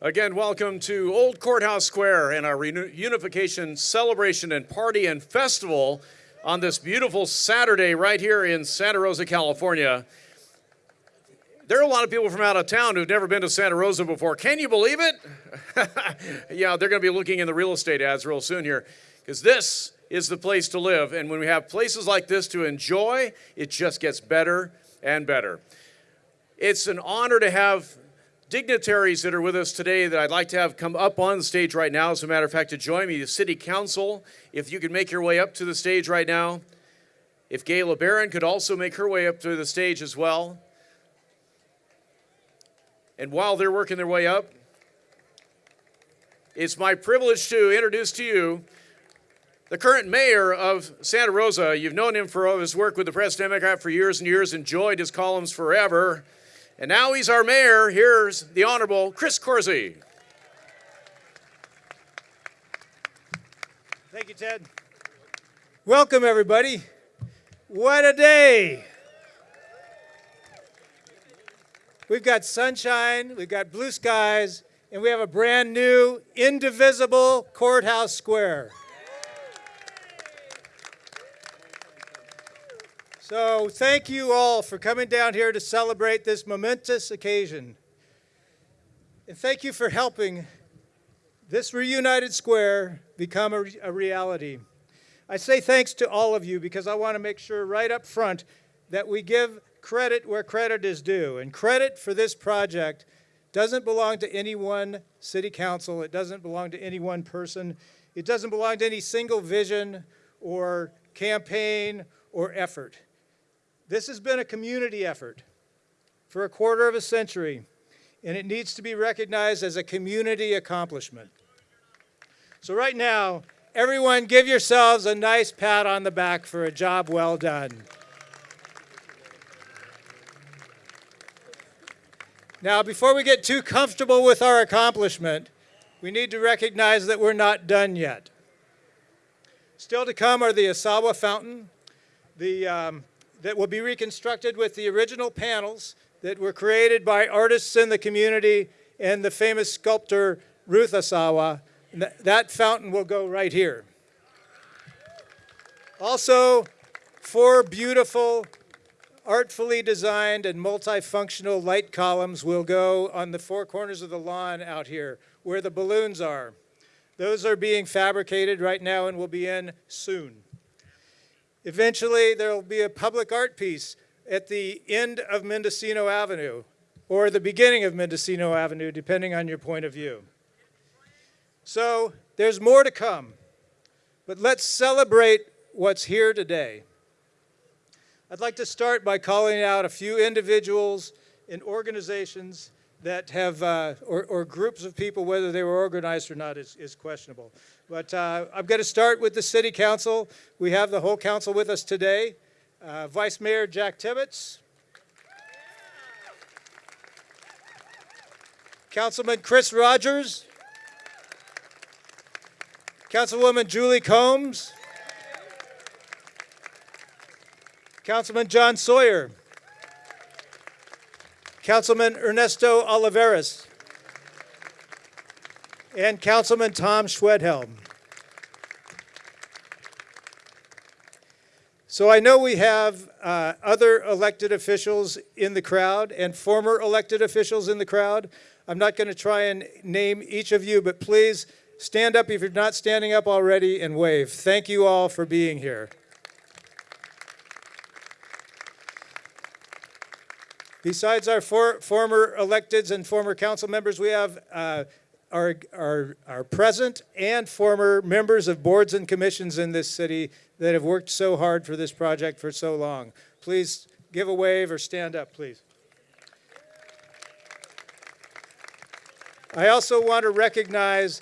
Again, welcome to Old Courthouse Square and our reunification celebration and party and festival on this beautiful Saturday right here in Santa Rosa, California. There are a lot of people from out of town who've never been to Santa Rosa before. Can you believe it? yeah, they're going to be looking in the real estate ads real soon here because this is the place to live. And when we have places like this to enjoy, it just gets better and better. It's an honor to have dignitaries that are with us today that I'd like to have come up on the stage right now. As a matter of fact, to join me, the City Council, if you could make your way up to the stage right now. If Gaye LeBaron could also make her way up to the stage as well. And while they're working their way up, it's my privilege to introduce to you the current mayor of Santa Rosa. You've known him for his work with the Press Democrat for years and years, enjoyed his columns forever. And now he's our mayor. Here's the Honorable Chris Coursey. Thank you, Ted. Welcome, everybody. What a day. We've got sunshine, we've got blue skies, and we have a brand new, indivisible courthouse square. So thank you all for coming down here to celebrate this momentous occasion. And thank you for helping this reunited square become a, a, reality. I say thanks to all of you because I want to make sure right up front that we give credit where credit is due. And credit for this project doesn't belong to any one city council. It doesn't belong to any one person. It doesn't belong to any single vision or campaign or effort. This has been a community effort for a quarter of a century, and it needs to be recognized as a community accomplishment. So right now, everyone give yourselves a nice pat on the back for a job well done. Now, before we get too comfortable with our accomplishment, we need to recognize that we're not done yet. Still to come are the Asawa Fountain, the um, that will be reconstructed with the original panels that were created by artists in the community and the famous sculptor Ruth Asawa. that fountain will go right here. Also, four beautiful, artfully designed and multifunctional light columns will go on the four corners of the lawn out here where the balloons are. Those are being fabricated right now and will be in soon. Eventually, there will be a public art piece at the end of Mendocino Avenue or the beginning of Mendocino Avenue, depending on your point of view. So there's more to come, but let's celebrate what's here today. I'd like to start by calling out a few individuals and organizations that have, uh, or, or, groups of people, whether they were organized or not is, is questionable. But uh, I'm going to start with the City Council. We have the whole council with us today. Uh, Vice Mayor Jack Tibbetts. Councilman Chris Rogers. Councilwoman Julie Combs. Councilman John Sawyer. Councilman Ernesto Olivares, and Councilman Tom Schwedhelm. So I know we have uh, other elected officials in the crowd and former elected officials in the crowd. I'm not going to try and name each of you, but please stand up if you're not standing up already and wave. Thank you all for being here. Besides our for, former electeds and former council members, we have uh, our, our, our present and former members of boards and commissions in this city that have worked so hard for this project for so long. Please give a wave or stand up, please. I also want to recognize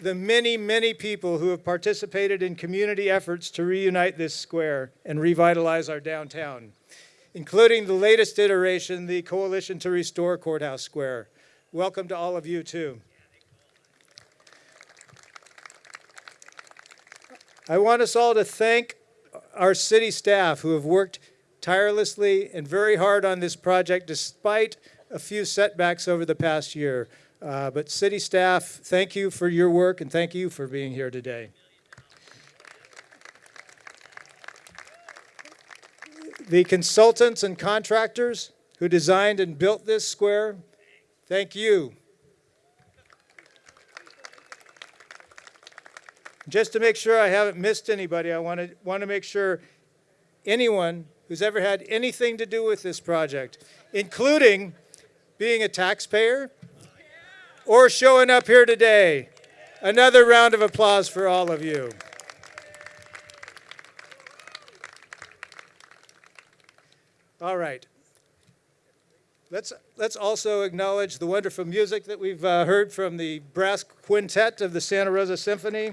the many, many people who have participated in community efforts to reunite this square and revitalize our downtown including the latest iteration, the Coalition to Restore Courthouse Square. Welcome to all of you too. I want us all to thank our city staff who have worked tirelessly and very hard on this project despite a few setbacks over the past year. Uh, But city staff, thank you for your work and thank you for being here today. The consultants and contractors who designed and built this square, thank you. Just to make sure I haven't missed anybody, I want to, want to make sure anyone who's ever had anything to do with this project, including being a taxpayer or showing up here today. Another round of applause for all of you. All right. Let's, let's also acknowledge the wonderful music that we've uh, heard from the brass quintet of the Santa Rosa Symphony.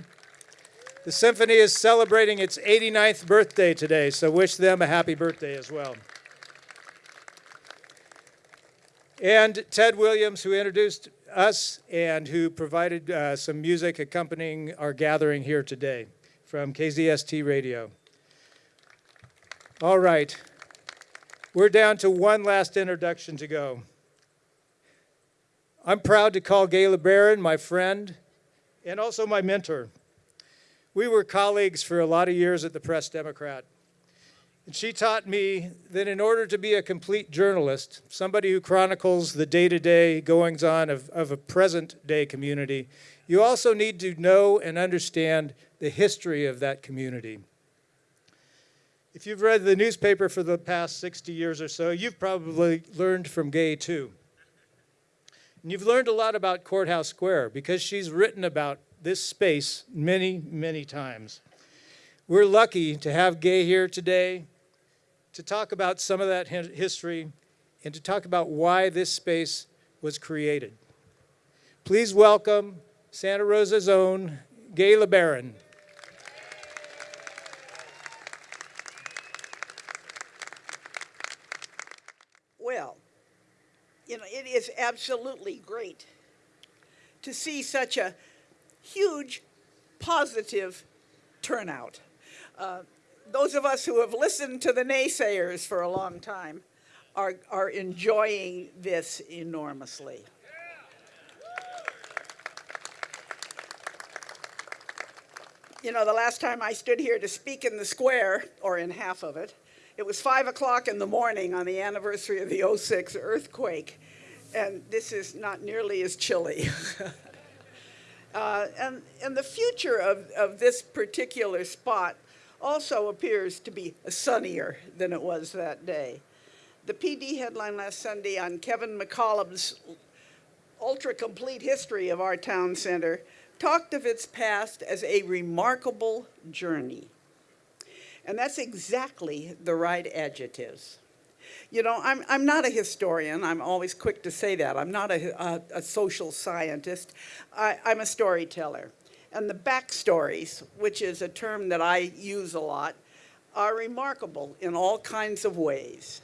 The symphony is celebrating its 89th birthday today, so wish them a happy birthday as well. And Ted Williams, who introduced us and who provided uh, some music accompanying our gathering here today from KZST Radio. All right, we're down to one last introduction to go. I'm proud to call Gaye LeBaron my friend and also my mentor. We were colleagues for a lot of years at the Press Democrat. And she taught me that in order to be a complete journalist, somebody who chronicles the day-to-day goings-on of, of a present-day community, you also need to know and understand the history of that community. If you've read the newspaper for the past 60 years or so, you've probably learned from Gaye too. And you've learned a lot about Courthouse Square because she's written about this space many, many times. We're lucky to have Gaye here today to talk about some of that history and to talk about why this space was created. Please welcome Santa Rosa's own Gaye LeBaron. Well, you know, it is absolutely great to see such a huge positive turnout. Uh, those of us who have listened to the naysayers for a long time are, are enjoying this enormously. You know, the last time I stood here to speak in the square, or in half of it, it was 5 o'clock in the morning on the anniversary of the 06 earthquake, and this is not nearly as chilly. uh, and, and the future of, of this particular spot also appears to be sunnier than it was that day. The PD headline last Sunday on Kevin McCallum's ultra complete history of our town center talked of its past as a remarkable journey. And that's exactly the right adjectives. You know, I'm, I'm not a historian. I'm always quick to say that. I'm not a, a, a social scientist. I, I'm a storyteller. And the backstories, which is a term that I use a lot, are remarkable in all kinds of ways.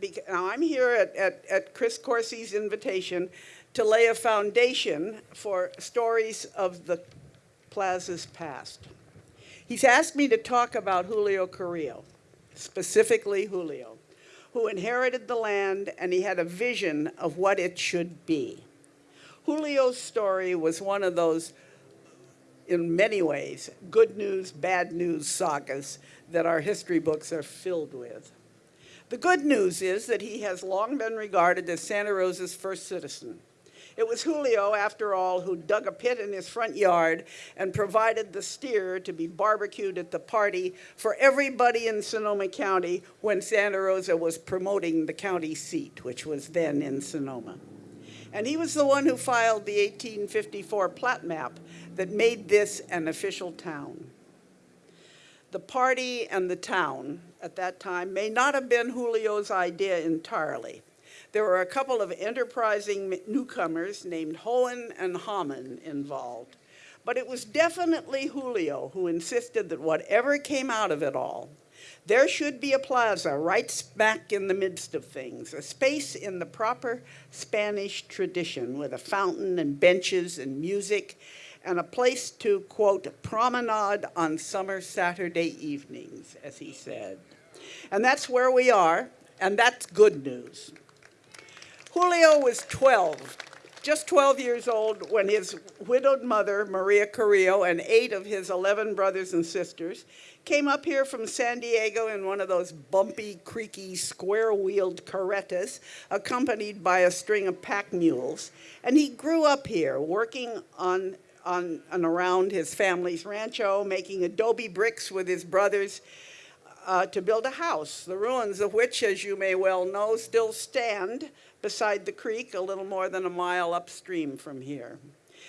Bec- now, I'm here at, at, at Chris Coursey's invitation to lay a foundation for stories of the plaza's past. He's asked me to talk about Julio Carrillo, specifically Julio, who inherited the land and he had a vision of what it should be. Julio's story was one of those, in many ways, good news, bad news sagas that our history books are filled with. The good news is that he has long been regarded as Santa Rosa's first citizen. It was Julio, after all, who dug a pit in his front yard and provided the steer to be barbecued at the party for everybody in Sonoma County when Santa Rosa was promoting the county seat, which was then in Sonoma. And he was the one who filed the 1854 plat map that made this an official town. The party and the town at that time may not have been Julio's idea entirely. There were a couple of enterprising newcomers named Hoen and Hahman involved. But it was definitely Julio who insisted that whatever came out of it all, there should be a plaza right smack in the midst of things, a space in the proper Spanish tradition with a fountain and benches and music and a place to, quote, promenade on summer Saturday evenings, as he said. And that's where we are, and that's good news. Julio was 12 just 12 years old when his widowed mother, Maria Carrillo, and eight of his 11 brothers and sisters came up here from San Diego in one of those bumpy, creaky, square-wheeled carretas, accompanied by a string of pack mules. And he grew up here, working on, on and around his family's rancho, making adobe bricks with his brothers uh, to build a house, the ruins of which, as you may well know, still stand beside the creek a little more than a mile upstream from here.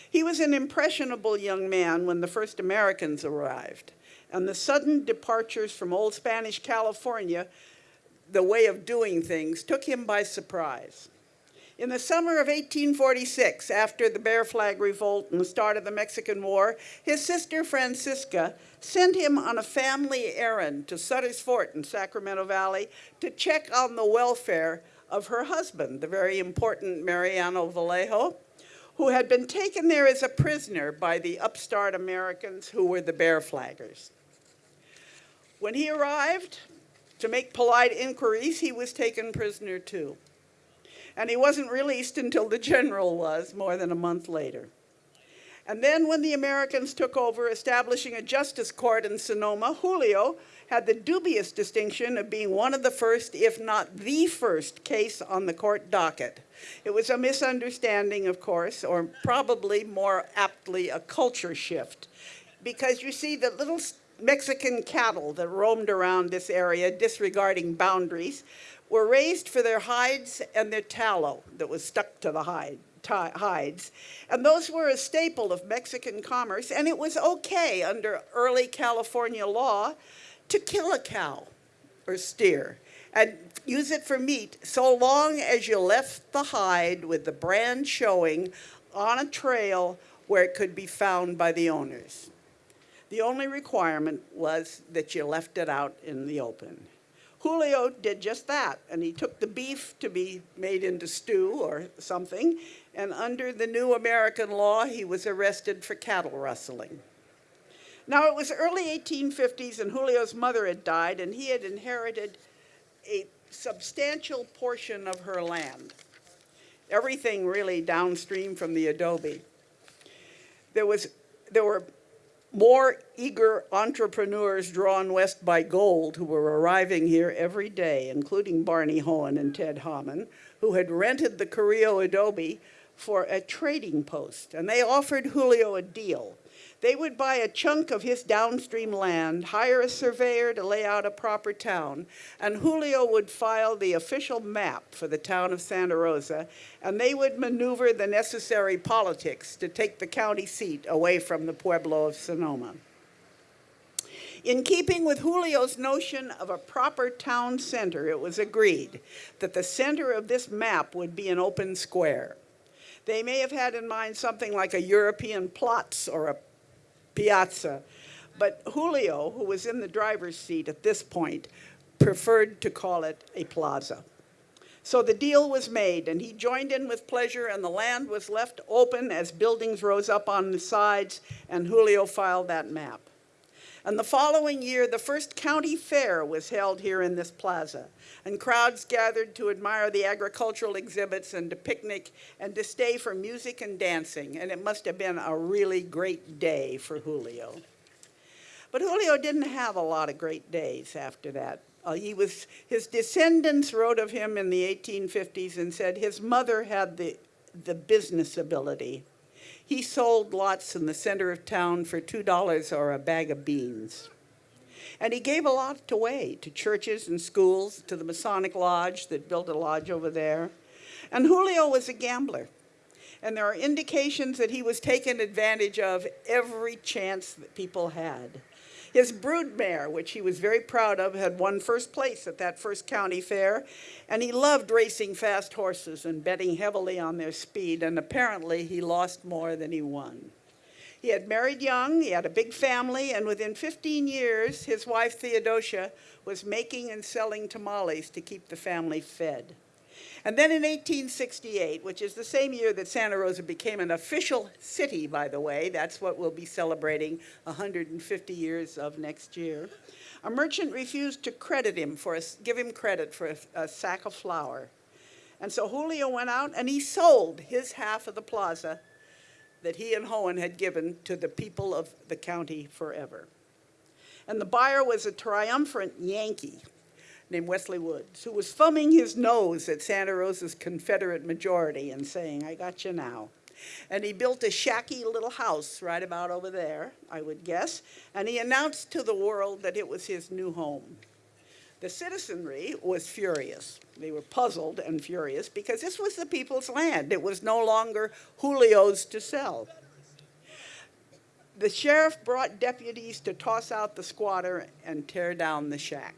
He was an impressionable young man when the first Americans arrived, and the sudden departures from old Spanish California, the way of doing things, took him by surprise. In the summer of 1846, after the Bear Flag Revolt and the start of the Mexican War, his sister Francisca sent him on a family errand to Sutter's Fort in Sacramento Valley to check on the welfare of her husband, the very important Mariano Vallejo, who had been taken there as a prisoner by the upstart Americans who were the Bear Flaggers. When he arrived to make polite inquiries, he was taken prisoner too. And he wasn't released until the general was, more than a month later. And then when the Americans took over, establishing a justice court in Sonoma, Julio had the dubious distinction of being one of the first, if not the first, case on the court docket. It was a misunderstanding, of course, or probably more aptly a culture shift. Because you see, the little Mexican cattle that roamed around this area, disregarding boundaries, were raised for their hides and their tallow that was stuck to the hide hides. And those were a staple of Mexican commerce, and it was okay under early California law to kill a cow or steer and use it for meat so long as you left the hide with the brand showing on a trail where it could be found by the owners. The only requirement was that you left it out in the open. Julio did just that, and he took the beef to be made into stew or something, and under the new American law, he was arrested for cattle rustling. Now, it was early 1850s, and Julio's mother had died, and he had inherited a substantial portion of her land, everything really downstream from the adobe. There, was, there were more eager entrepreneurs drawn west by gold who were arriving here every day, including Barney Hoen and Ted Hahman, who had rented the Carrillo Adobe for a trading post. And they offered Julio a deal. They would buy a chunk of his downstream land, hire a surveyor to lay out a proper town, and Julio would file the official map for the town of Santa Rosa, and they would maneuver the necessary politics to take the county seat away from the Pueblo of Sonoma. In keeping with Julio's notion of a proper town center, it was agreed that the center of this map would be an open square. They may have had in mind something like a European Platz or a piazza. But Julio, who was in the driver's seat at this point, preferred to call it a plaza. So the deal was made, and he joined in with pleasure, and the land was left open as buildings rose up on the sides, and Julio filed that map. And the following year, the first county fair was held here in this plaza, and crowds gathered to admire the agricultural exhibits and to picnic and to stay for music and dancing, and it must have been a really great day for Julio. But Julio didn't have a lot of great days after that. Uh, he was, his descendants wrote of him in the 1850s and said his mother had the, the business ability he sold lots in the center of town for $2 or a bag of beans. And he gave a lot away to churches and schools, to the Masonic Lodge that built a lodge over there. And Julio was a gambler. And there are indications that he was taking advantage of every chance that people had. His broodmare, which he was very proud of, had won first place at that first county fair, and he loved racing fast horses and betting heavily on their speed, and apparently he lost more than he won. He had married young, he had a big family, and within 15 years, his wife Theodosia was making and selling tamales to keep the family fed. And then in 1868, which is the same year that Santa Rosa became an official city, by the way, that's what we'll be celebrating 150 years of next year, a merchant refused to credit him for a, give him credit for a, a sack of flour. And so Julio went out and he sold his half of the plaza that he and Hoen had given to the people of the county forever. And the buyer was a triumphant Yankee named Wesley Woods, who was thumbing his nose at Santa Rosa's Confederate majority and saying, I got you now. And he built a shacky little house right about over there, I would guess, and he announced to the world that it was his new home. The citizenry was furious. They were puzzled and furious because this was the people's land. It was no longer Julio's to sell. The sheriff brought deputies to toss out the squatter and tear down the shack.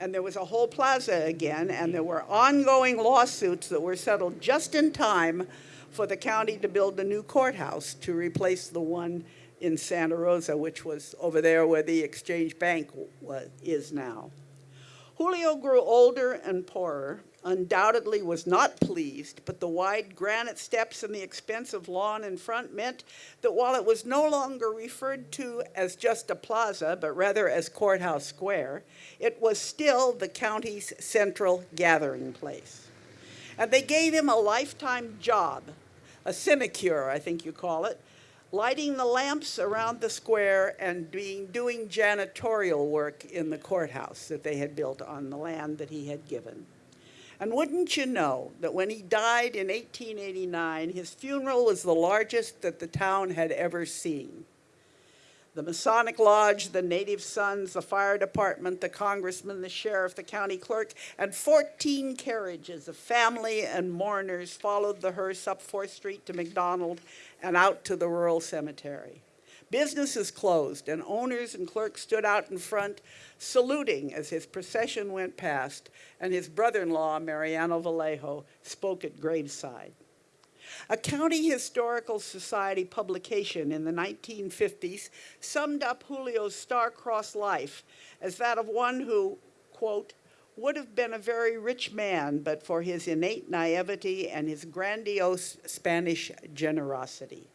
And there was a whole plaza again, and there were ongoing lawsuits that were settled just in time for the county to build a new courthouse to replace the one in Santa Rosa, which was over there where the Exchange Bank wa- is now. Julio grew older and poorer, undoubtedly was not pleased, but the wide granite steps and the expensive lawn in front meant that while it was no longer referred to as just a plaza, but rather as Courthouse Square, it was still the county's central gathering place. And they gave him a lifetime job, a sinecure, I think you call it, lighting the lamps around the square and being, doing janitorial work in the courthouse that they had built on the land that he had given. And wouldn't you know that when he died in 1889, his funeral was the largest that the town had ever seen? The Masonic Lodge, the Native Sons, the fire department, the congressman, the sheriff, the county clerk, and 14 carriages of family and mourners followed the hearse up 4th Street to McDonald and out to the rural cemetery. Businesses closed, and owners and clerks stood out in front, saluting as his procession went past, and his brother-in-law, Mariano Vallejo, spoke at graveside. A County Historical Society publication in the 1950s summed up Julio's star-crossed life as that of one who, quote, would have been a very rich man but for his innate naivety and his grandiose Spanish generosity.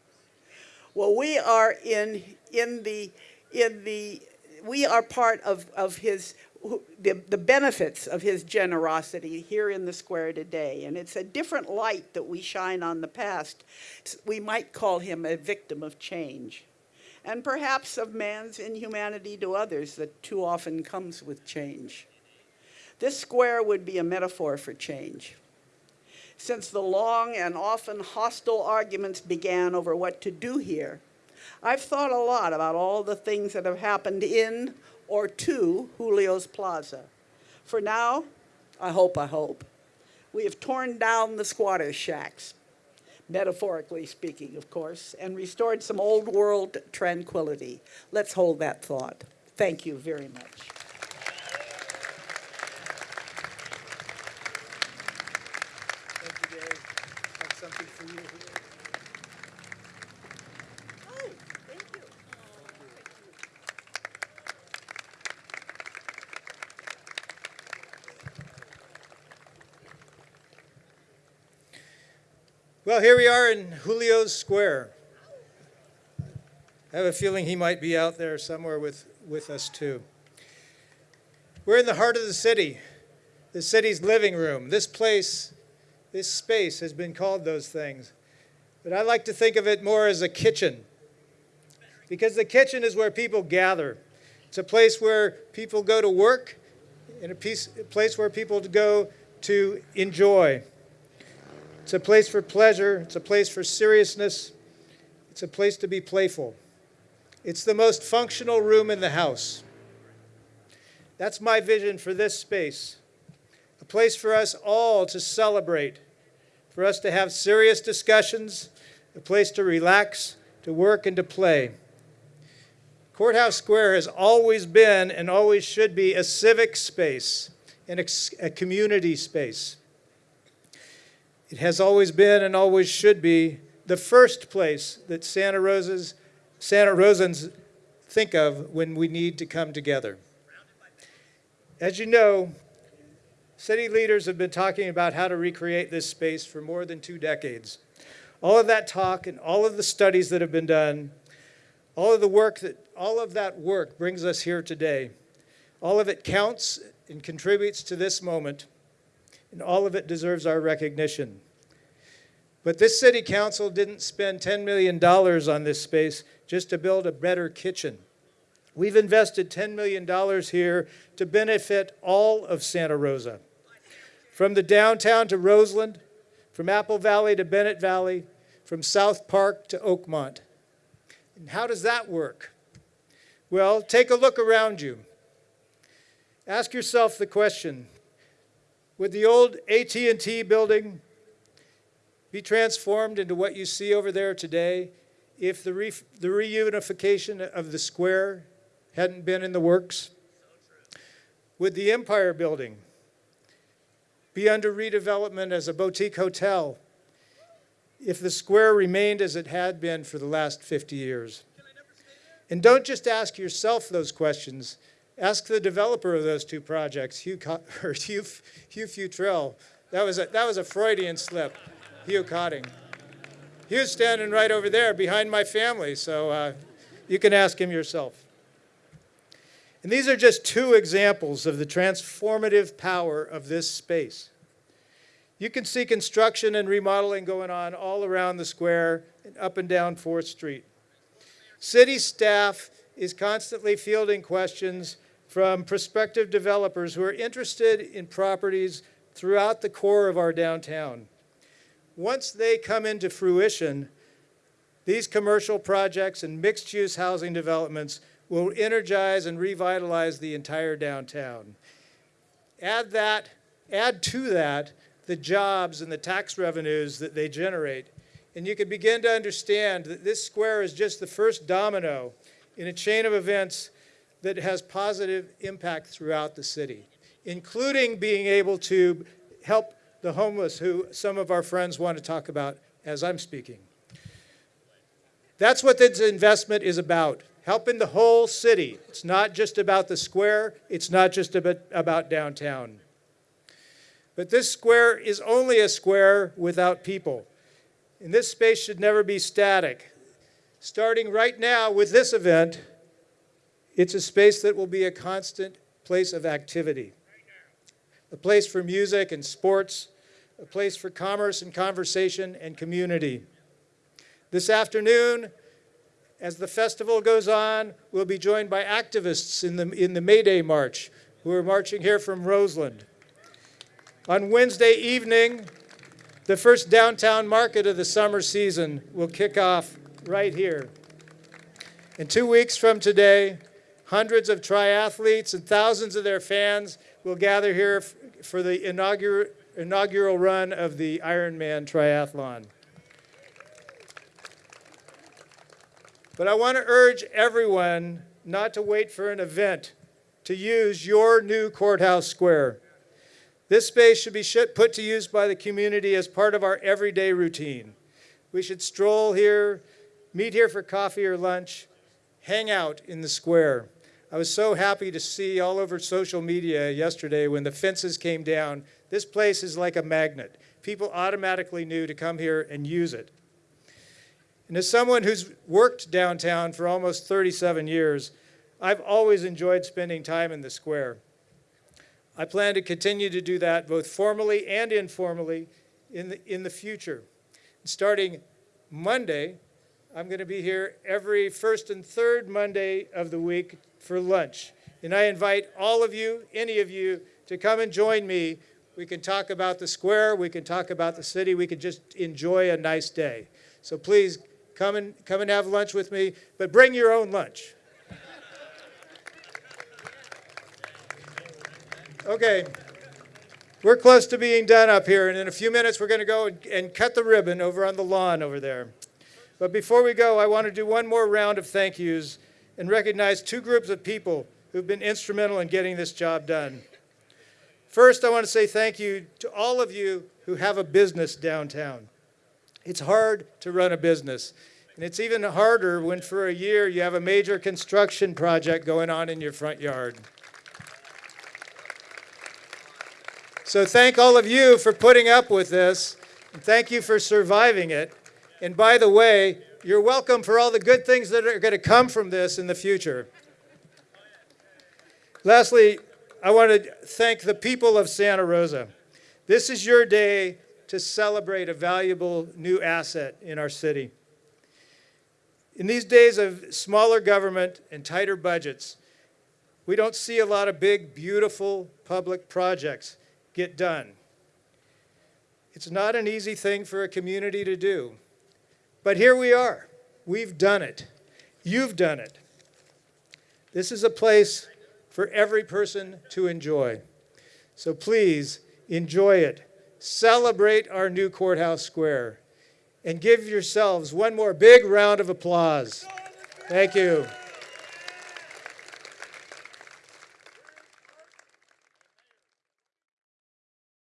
Well, we are in, in the, in the, we are part of, of his, the, the benefits of his generosity here in the square today. And it's a different light that we shine on the past. We might call him a victim of change. And perhaps of man's inhumanity to others that too often comes with change. This square would be a metaphor for change. Since the long and often hostile arguments began over what to do here, I've thought a lot about all the things that have happened in or to Julio's Plaza. For now, I hope, I hope, we have torn down the squatter shacks, metaphorically speaking, of course, and restored some old world tranquility. Let's hold that thought. Thank you very much. Thank you, Dave. I have something for you here. Oh, thank you. Well, here we are in Julio's Square. I have a feeling he might be out there somewhere with, with us too. We're in the heart of the city, the city's living room. This place, this space has been called those things. But I like to think of it more as a kitchen. Because the kitchen is where people gather. It's a place where people go to work, and a, piece, a place where people go to enjoy. It's a place for pleasure. It's a place for seriousness. It's a place to be playful. It's the most functional room in the house. That's my vision for this space. A place for us all to celebrate, for us to have serious discussions, a place to relax, to work, and to play. Courthouse Square has always been and always should be a civic space and a, community space. It has always been and always should be the first place that Santa Rosa's Santa Rosans think of when we need to come together. As you know, city leaders have been talking about how to recreate this space for more than two decades. All of that talk and all of the studies that have been done, all of the work that all of that work brings us here today. All of it counts and contributes to this moment. And all of it deserves our recognition. But this city council didn't spend $10 million on this space just to build a better kitchen. We've invested $10 million here to benefit all of Santa Rosa. From the downtown to Roseland, from Apple Valley to Bennett Valley, from South Park to Oakmont. And how does that work? Well, take a look around you. Ask yourself the question, would the old AT&T building be transformed into what you see over there today if the, re the reunification of the square hadn't been in the works? Would the Empire Building be under redevelopment as a boutique hotel if the square remained as it had been for the last 50 years? And don't just ask yourself those questions. Ask the developer of those two projects, Hugh, or Hugh, Hugh Futrell. That was, a, that was a Freudian slip, Hugh Cotting. Hugh's standing right over there behind my family, so uh, you can ask him yourself. And these are just two examples of the transformative power of this space. You can see construction and remodeling going on all around the square and up and down 4th Street. City staff is constantly fielding questions from prospective developers who are interested in properties throughout the core of our downtown. Once they come into fruition, these commercial projects and mixed-use housing developments will energize and revitalize the entire downtown. Add that, add to that the jobs and the tax revenues that they generate, and you can begin to understand that this square is just the first domino in a chain of events that has positive impact throughout the city, including being able to help the homeless who some of our friends want to talk about as I'm speaking. That's what this investment is about, helping the whole city. It's not just about the square, it's not just about, about downtown. But this square is only a square without people. And this space should never be static. Starting right now with this event, it's a space that will be a constant place of activity. A place for music and sports, a place for commerce and conversation and community. This afternoon, as the festival goes on, we'll be joined by activists in the, in the May Day March who are marching here from Roseland. On Wednesday evening, the first downtown market of the summer season will kick off right here. In two weeks from today, hundreds of triathletes and thousands of their fans will gather here for the inaugural, inaugural run of the Ironman Triathlon. But I want to urge everyone not to wait for an event to use your new courthouse square. This space should be put to use by the community as part of our everyday routine. We should stroll here, meet here for coffee or lunch, hang out in the square. I was so happy to see all over social media yesterday when the fences came down. This place is like a magnet. People automatically knew to come here and use it. And as someone who's worked downtown for almost 37 years, I've always enjoyed spending time in the square. I plan to continue to do that both formally and informally in the, in the future. Starting Monday, I'm going to be here every first and third Monday of the week for lunch. And I invite all of you, any of you, to come and join me. We can talk about the square, we can talk about the city, we can just enjoy a nice day. So please come and, come and have lunch with me, but bring your own lunch. Okay, we're close to being done up here, and in a few minutes we're going to go and, and cut the ribbon over on the lawn over there. But before we go, I want to do one more round of thank yous and recognize two groups of people who've been instrumental in getting this job done. First, I want to say thank you to all of you who have a business downtown. It's hard to run a business, and it's even harder when for a year you have a major construction project going on in your front yard. So thank all of you for putting up with this, and thank you for surviving it. And by the way, you're welcome for all the good things that are going to come from this in the future. Lastly, I want to thank the people of Santa Rosa. This is your day to celebrate a valuable new asset in our city. In these days of smaller government and tighter budgets, we don't see a lot of big, beautiful public projects get done. It's not an easy thing for a community to do. But here we are. We've done it. You've done it. This is a place for every person to enjoy. So please enjoy it. Celebrate our new courthouse square and give yourselves one more big round of applause. Thank you.